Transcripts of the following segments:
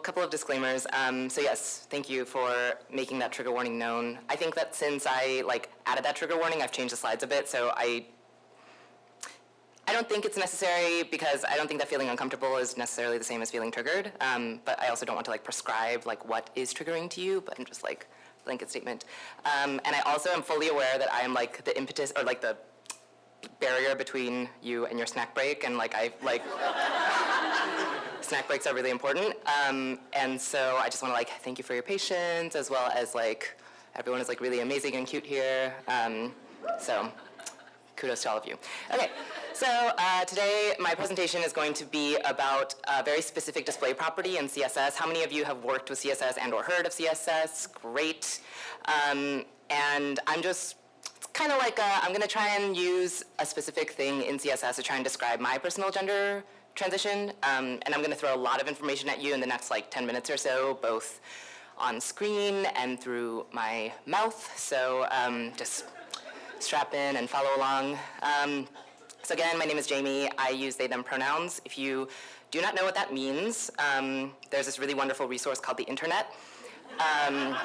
couple of disclaimers. Um, so yes, thank you for making that trigger warning known. I think that since I like added that trigger warning, I've changed the slides a bit, so I I don't think it's necessary because I don't think that feeling uncomfortable is necessarily the same as feeling triggered. Um, but I also don't want to like prescribe like what is triggering to you, but I'm just like blanket statement. Um, and I also am fully aware that I am like the impetus or like the barrier between you and your snack break and like I like snack breaks are really important. Um, and so I just want to like thank you for your patience as well as like everyone is like really amazing and cute here. Um, so kudos to all of you. Okay, so uh, today my presentation is going to be about a very specific display property in CSS. How many of you have worked with CSS and or heard of CSS? Great. Um, and I'm just kind of like I'm going to try and use a specific thing in CSS to try and describe my personal gender transition. Um, and I'm going to throw a lot of information at you in the next like 10 minutes or so, both on screen and through my mouth. So um, just strap in and follow along. Um, so again, my name is Jamie. I use they, them pronouns. If you do not know what that means, um, there's this really wonderful resource called the internet. Um,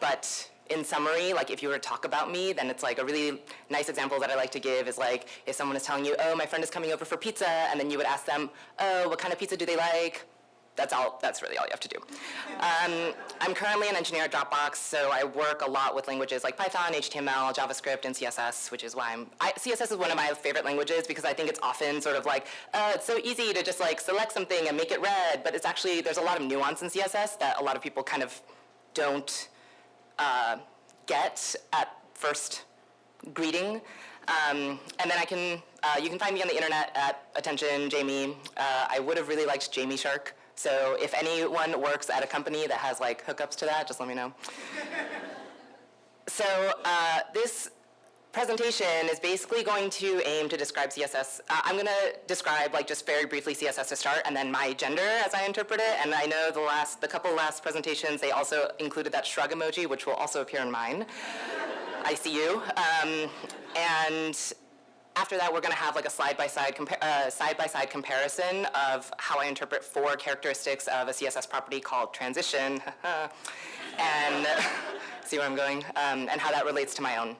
but in summary, like if you were to talk about me, then it's like a really nice example that I like to give is like if someone is telling you, oh, my friend is coming over for pizza, and then you would ask them, oh, what kind of pizza do they like? That's all, that's really all you have to do. Um, I'm currently an engineer at Dropbox, so I work a lot with languages like Python, HTML, JavaScript, and CSS, which is why I'm, I, CSS is one of my favorite languages because I think it's often sort of like, uh, it's so easy to just like select something and make it red, but it's actually, there's a lot of nuance in CSS that a lot of people kind of don't uh, get at first greeting. Um, and then I can, uh, you can find me on the internet at attention Jamie. Uh, I would have really liked Jamie Shark. So if anyone works at a company that has like hookups to that, just let me know. so uh, this presentation is basically going to aim to describe CSS. Uh, I'm going to describe like just very briefly CSS to start and then my gender as I interpret it. And I know the last, the couple last presentations, they also included that shrug emoji, which will also appear in mine. I see you. Um, and after that, we're going to have like a side-by-side -side, uh, side -by -side comparison of how I interpret four characteristics of a CSS property called transition, and see where I'm going, um, and how that relates to my own.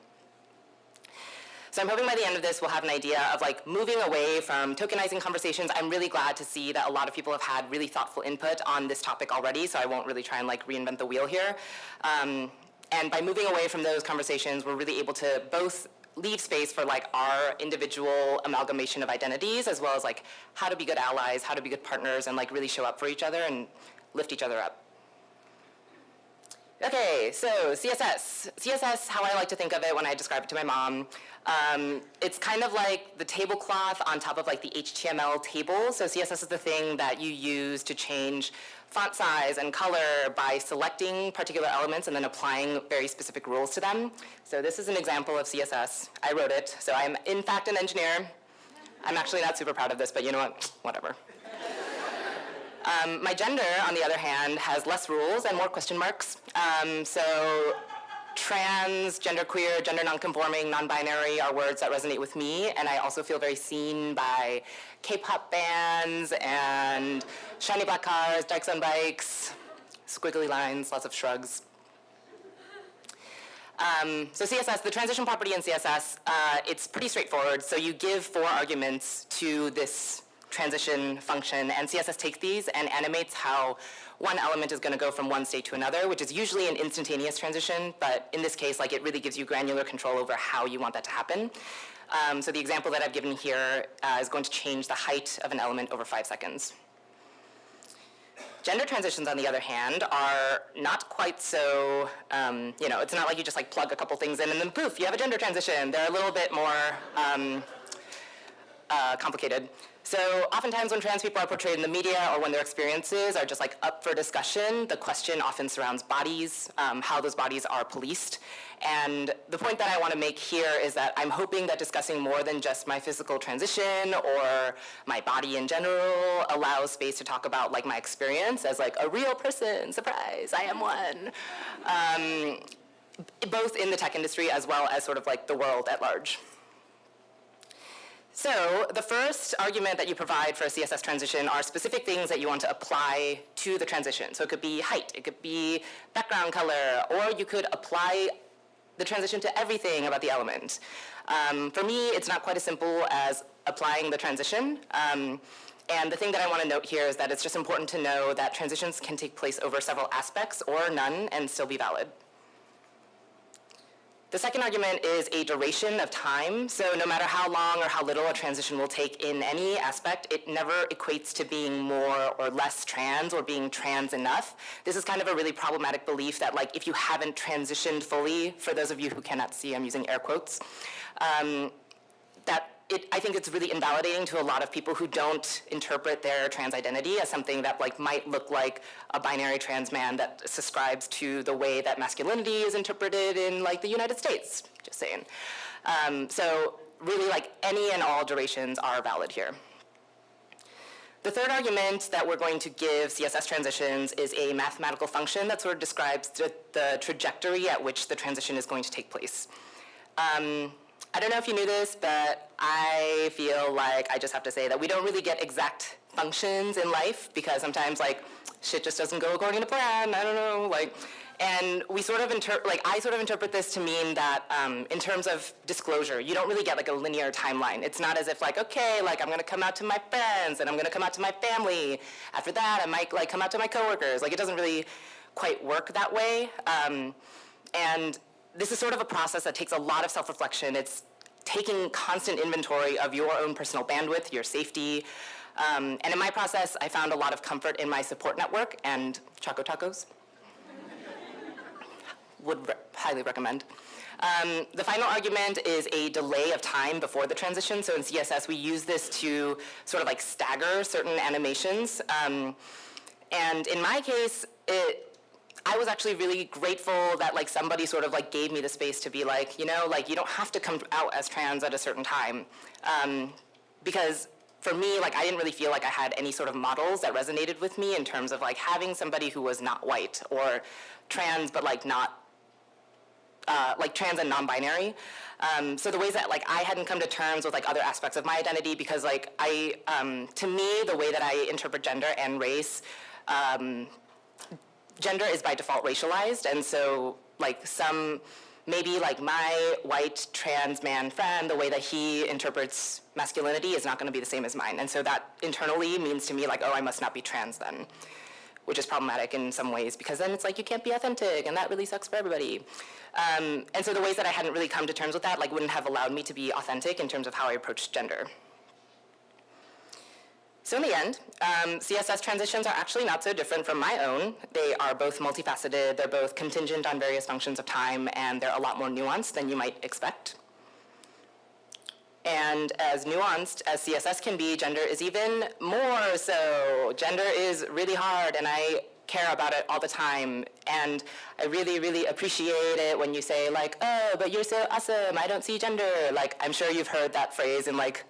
So I'm hoping by the end of this we'll have an idea of like moving away from tokenizing conversations. I'm really glad to see that a lot of people have had really thoughtful input on this topic already, so I won't really try and like reinvent the wheel here. Um, and by moving away from those conversations, we're really able to both leave space for like our individual amalgamation of identities as well as like how to be good allies, how to be good partners, and like really show up for each other and lift each other up. Okay, so CSS. CSS, how I like to think of it when I describe it to my mom, um, it's kind of like the tablecloth on top of like the HTML table. So CSS is the thing that you use to change font size and color by selecting particular elements and then applying very specific rules to them. So this is an example of CSS. I wrote it. So I'm in fact an engineer. I'm actually not super proud of this, but you know what, whatever. Um, my gender, on the other hand, has less rules and more question marks. Um, so trans, genderqueer, gender nonconforming, non-binary are words that resonate with me, and I also feel very seen by K-pop bands and shiny black cars, dykes on bikes, squiggly lines, lots of shrugs. Um, so CSS, the transition property in CSS, uh, it's pretty straightforward. So you give four arguments to this transition function, and CSS takes these and animates how one element is gonna go from one state to another, which is usually an instantaneous transition, but in this case, like it really gives you granular control over how you want that to happen. Um, so the example that I've given here uh, is going to change the height of an element over five seconds. Gender transitions, on the other hand, are not quite so, um, you know, it's not like you just like plug a couple things in and then poof, you have a gender transition. They're a little bit more um, uh, complicated. So oftentimes when trans people are portrayed in the media or when their experiences are just like up for discussion, the question often surrounds bodies, um, how those bodies are policed. And the point that I want to make here is that I'm hoping that discussing more than just my physical transition or my body in general allows space to talk about like my experience as like a real person, surprise, I am one. Um, both in the tech industry as well as sort of like the world at large. So the first argument that you provide for a CSS transition are specific things that you want to apply to the transition. So it could be height, it could be background color, or you could apply the transition to everything about the element. Um, for me, it's not quite as simple as applying the transition. Um, and the thing that I want to note here is that it's just important to know that transitions can take place over several aspects or none and still be valid. The second argument is a duration of time. So no matter how long or how little a transition will take in any aspect, it never equates to being more or less trans or being trans enough. This is kind of a really problematic belief that like if you haven't transitioned fully, for those of you who cannot see, I'm using air quotes, um, that it, I think it's really invalidating to a lot of people who don't interpret their trans identity as something that like might look like a binary trans man that subscribes to the way that masculinity is interpreted in like the United States, just saying. Um, so really like any and all durations are valid here. The third argument that we're going to give CSS transitions is a mathematical function that sort of describes the, the trajectory at which the transition is going to take place. Um, I don't know if you knew this, but I feel like I just have to say that we don't really get exact functions in life because sometimes like shit just doesn't go according to plan. I don't know, like, and we sort of interpret, like I sort of interpret this to mean that um, in terms of disclosure, you don't really get like a linear timeline. It's not as if like, okay, like I'm gonna come out to my friends and I'm gonna come out to my family. After that, I might like come out to my coworkers. Like it doesn't really quite work that way. Um, and this is sort of a process that takes a lot of self-reflection. It's taking constant inventory of your own personal bandwidth, your safety. Um, and in my process, I found a lot of comfort in my support network and Choco Tacos. Would re highly recommend. Um, the final argument is a delay of time before the transition. So in CSS, we use this to sort of like stagger certain animations. Um, and in my case, it, I was actually really grateful that like somebody sort of like gave me the space to be like, you know, like you don't have to come out as trans at a certain time. Um, because for me, like I didn't really feel like I had any sort of models that resonated with me in terms of like having somebody who was not white or trans but like not uh, like trans and non-binary. Um, so the ways that like I hadn't come to terms with like other aspects of my identity because like I, um, to me, the way that I interpret gender and race um, gender is by default racialized, and so like some, maybe like my white trans man friend, the way that he interprets masculinity is not gonna be the same as mine. And so that internally means to me like, oh, I must not be trans then, which is problematic in some ways because then it's like you can't be authentic and that really sucks for everybody. Um, and so the ways that I hadn't really come to terms with that like wouldn't have allowed me to be authentic in terms of how I approached gender. So in the end, um, CSS transitions are actually not so different from my own. They are both multifaceted, they're both contingent on various functions of time, and they're a lot more nuanced than you might expect. And as nuanced as CSS can be, gender is even more so. Gender is really hard, and I care about it all the time. And I really, really appreciate it when you say like, oh, but you're so awesome, I don't see gender. Like, I'm sure you've heard that phrase in like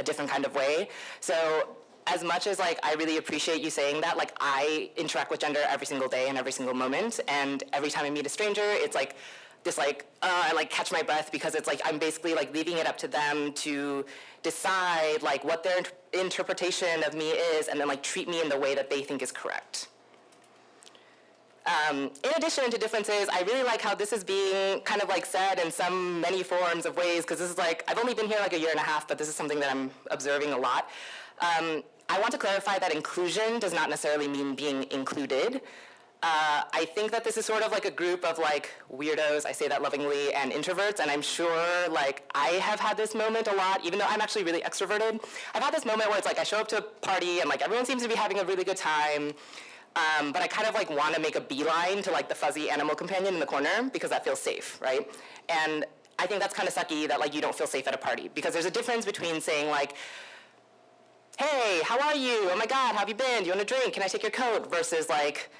a different kind of way. So as much as like I really appreciate you saying that, like I interact with gender every single day and every single moment, and every time I meet a stranger, it's like this like uh, I like catch my breath because it's like I'm basically like leaving it up to them to decide like what their interpretation of me is, and then like treat me in the way that they think is correct. Um, in addition to differences, I really like how this is being kind of like said in some many forms of ways, because this is like, I've only been here like a year and a half, but this is something that I'm observing a lot. Um, I want to clarify that inclusion does not necessarily mean being included. Uh, I think that this is sort of like a group of like weirdos, I say that lovingly, and introverts, and I'm sure like I have had this moment a lot, even though I'm actually really extroverted. I've had this moment where it's like I show up to a party and like everyone seems to be having a really good time, um, but I kind of like want to make a beeline to like the fuzzy animal companion in the corner because that feels safe, right? And I think that's kind of sucky that like you don't feel safe at a party because there's a difference between saying like, hey, how are you? Oh my God, how have you been? Do you want a drink? Can I take your coat? Versus like,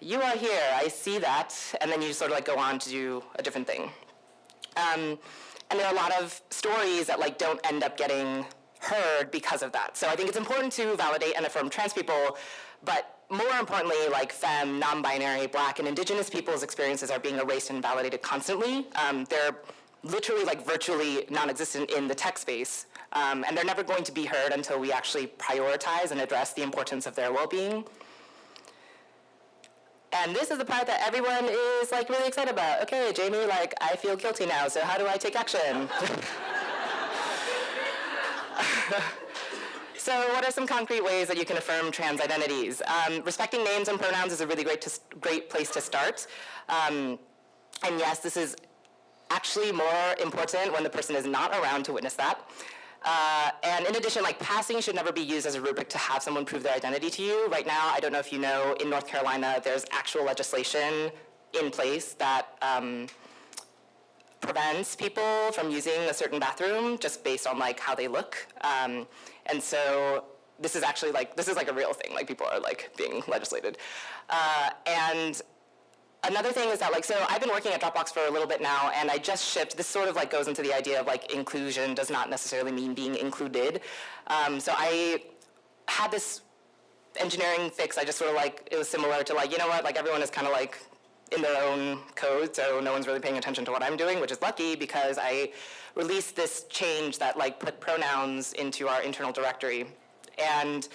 you are here, I see that, and then you sort of like go on to do a different thing. Um, and there are a lot of stories that like don't end up getting heard because of that. So I think it's important to validate and affirm trans people, but more importantly, like femme, non-binary, black, and indigenous people's experiences are being erased and validated constantly. Um, they're literally like virtually non-existent in the tech space. Um, and they're never going to be heard until we actually prioritize and address the importance of their well-being. And this is the part that everyone is like really excited about. Okay, Jamie, like I feel guilty now, so how do I take action? so what are some concrete ways that you can affirm trans identities? Um, respecting names and pronouns is a really great, great place to start. Um, and yes, this is actually more important when the person is not around to witness that. Uh, and in addition, like passing should never be used as a rubric to have someone prove their identity to you. Right now, I don't know if you know, in North Carolina, there's actual legislation in place that um, prevents people from using a certain bathroom just based on like how they look. Um, and so this is actually like, this is like a real thing, like people are like being legislated. Uh, and Another thing is that like, so I've been working at Dropbox for a little bit now and I just shipped, this sort of like goes into the idea of like inclusion does not necessarily mean being included. Um, so I had this engineering fix, I just sort of like, it was similar to like, you know what, like everyone is kind of like in their own code, so no one's really paying attention to what I'm doing, which is lucky because I released this change that like put pronouns into our internal directory. And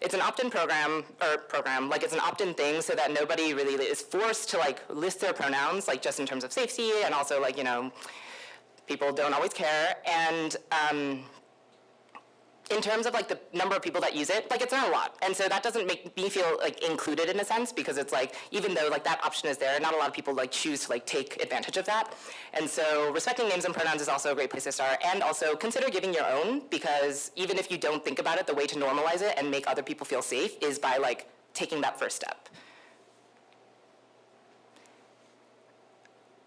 it's an opt-in program, or program, like it's an opt-in thing so that nobody really is forced to like list their pronouns, like just in terms of safety and also like, you know, people don't always care. And um, in terms of like the number of people that use it, like it's not a lot. And so that doesn't make me feel like included in a sense because it's like, even though like that option is there, not a lot of people like choose to like take advantage of that. And so respecting names and pronouns is also a great place to start. And also consider giving your own because even if you don't think about it, the way to normalize it and make other people feel safe is by like taking that first step.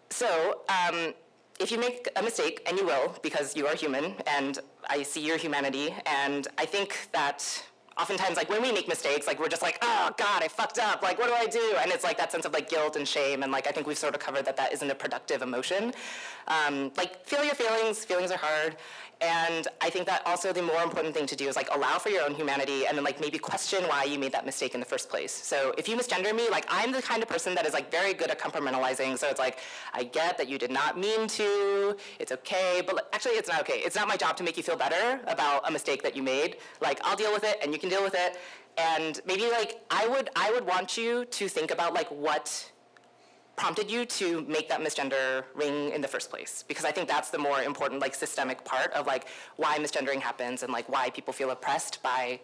So, um, if you make a mistake, and you will because you are human, and I see your humanity, and I think that oftentimes like when we make mistakes, like we're just like, oh God, I fucked up, like what do I do? And it's like that sense of like guilt and shame, and like I think we've sort of covered that that isn't a productive emotion. Um, like feel your feelings, feelings are hard, and I think that also the more important thing to do is like allow for your own humanity and then like maybe question why you made that mistake in the first place. So if you misgender me, like I'm the kind of person that is like very good at compartmentalizing. So it's like, I get that you did not mean to, it's okay, but actually it's not okay. It's not my job to make you feel better about a mistake that you made. Like I'll deal with it and you can deal with it. And maybe like I would, I would want you to think about like what prompted you to make that misgender ring in the first place? Because I think that's the more important like systemic part of like why misgendering happens and like why people feel oppressed by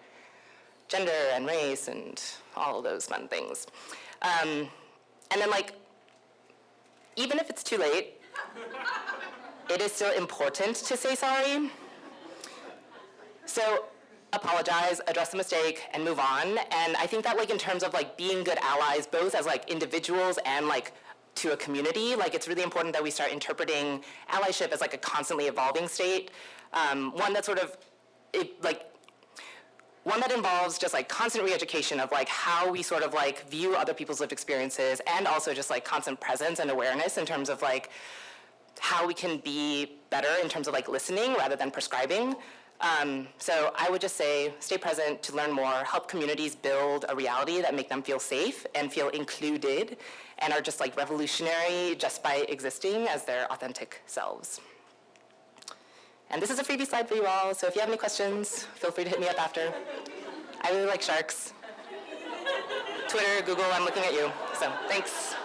gender and race and all those fun things. Um, and then like, even if it's too late, it is still important to say sorry. So apologize, address the mistake, and move on. And I think that like in terms of like being good allies, both as like individuals and like to a community, like it's really important that we start interpreting allyship as like a constantly evolving state, um, one that sort of, it, like, one that involves just like constant re-education of like how we sort of like view other people's lived experiences and also just like constant presence and awareness in terms of like how we can be better in terms of like listening rather than prescribing. Um, so I would just say stay present to learn more, help communities build a reality that make them feel safe and feel included and are just like revolutionary just by existing as their authentic selves. And this is a freebie slide for you all, so if you have any questions, feel free to hit me up after. I really like sharks. Twitter, Google, I'm looking at you. So thanks.